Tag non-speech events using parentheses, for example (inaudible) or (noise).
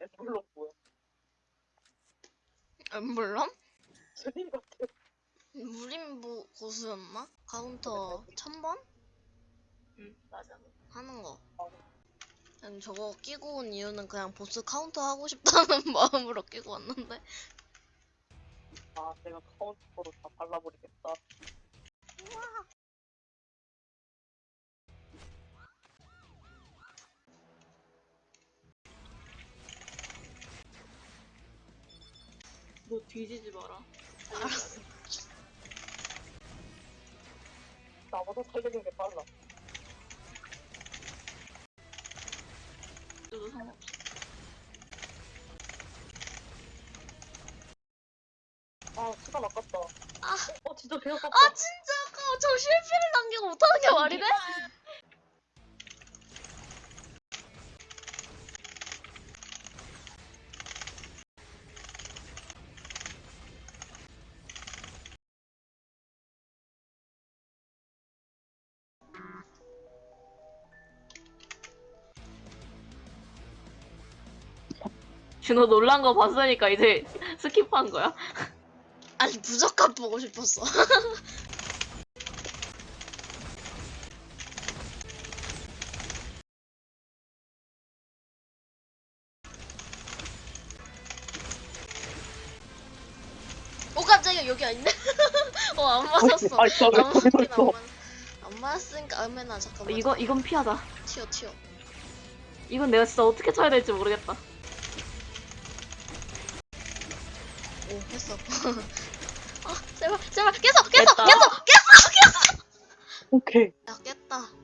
엠블록 뭐야? 엠블럼? 스님 같아. 무림부 고수였나? 카운터 1000번? 응 맞아. 하는 거. 난 저거 끼고 온 이유는 그냥 보스 카운터 하고 싶다는 (laughs) 마음으로 끼고 왔는데. 아, 내가 카운터로 다. 너 뒤지지 마라. 알았어. 나보다 살리는 게 빨라. 너도 상관없어. 아, 시간 아깝다. 아. 어, 진짜 배 아깝다. 아 진짜 아까워. 저 실패를 남기고 못하는 게 말이 돼? 준호 놀란 거 봤으니까 이제 스킵한 거야? 아니 무조건 보고 싶었어. (laughs) 오 깜짝이야 여기 아닌데? (laughs) 어안 맞았어. 아, 진짜 왜안 거기 맞긴 있어? 안, 맞... 안 맞았으니까 얼마나 잠깐만. 이거 이건 피하자. 튀어 튀어. 이건 내가 진짜 어떻게 쳐야 될지 모르겠다. 오 했어. (laughs) 아 제발 제발 계속 계속 됐다. 계속 계속 계속. 오케이. 야 깼다.